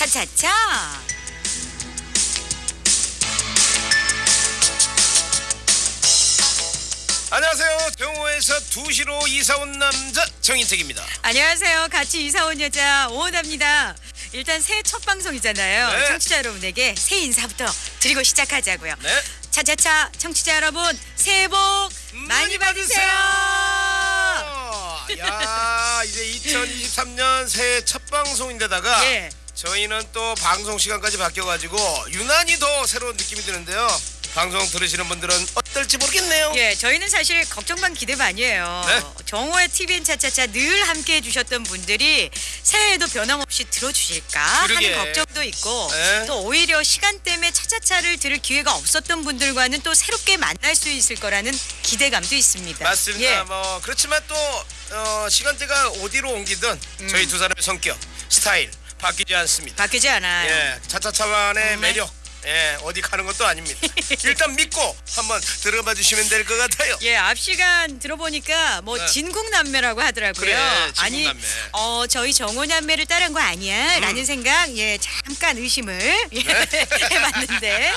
차차차. 안녕하세요. 경호에서 2시로 이사 온 남자 정인택입니다. 안녕하세요. 같이 이사 온 여자 오은합니다. 일단 새해 첫 방송이잖아요. 네. 청취자 여러분에게 새해 인사부터 드리고 시작하자고요. 네. 차차차 청취자 여러분 새해 복 많이 받으세요. 야, 이제 2023년 새해 첫 방송인데다가 예. 저희는 또 방송 시간까지 바뀌어가지고 유난히 더 새로운 느낌이 드는데요. 방송 들으시는 분들은 어떨지 모르겠네요. 예, 저희는 사실 걱정 반 기대 반이에요. 네. 정호의 TVN 차차차 늘 함께 해주셨던 분들이 새해에도 변함없이 들어주실까 그러게. 하는 걱정도 있고 네. 또 오히려 시간 때문에 차차차를 들을 기회가 없었던 분들과는 또 새롭게 만날 수 있을 거라는 기대감도 있습니다. 맞습니다. 예. 뭐 그렇지만 또 어, 시간대가 어디로 옮기든 음. 저희 두 사람의 성격, 스타일 바뀌지 않습니다. 바뀌지 않아요. 예, 차차 차만의 정말? 매력. 예, 어디 가는 것도 아닙니다. 일단 믿고 한번 들어봐 주시면 될 것 같아요. 예, 앞 시간 들어보니까 뭐 네. 진국남매라고 하더라고요. 그래, 아니, 진국남매. 어 저희 정호남매를 따른 거 아니야?라는 생각, 예, 잠깐 의심을 예, 네. 해봤는데,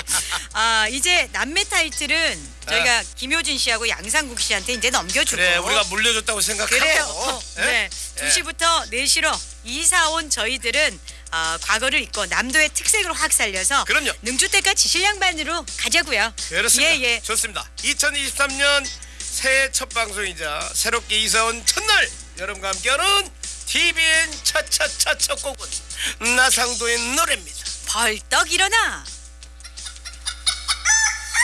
아 이제 남매 타이틀은 저희가 김효진 씨하고 양상국 씨한테 이제 넘겨주고. 그래, 우리가 물려줬다고 생각하고. 그래요. 어, 예? 네. 예. 2시부터 4시로 이사 온 저희들은 어, 과거를 잊고 남도의 특색을 확 살려서 그럼요. 능주대가 지실양반으로 가자고요. 그렇습니다. 예, 예. 좋습니다. 2023년 새해 첫 방송이자 새롭게 이사 온 첫날 여러분과 함께하는 TVN 차차차 첫 곡은 나상도의 노래입니다. 벌떡 일어나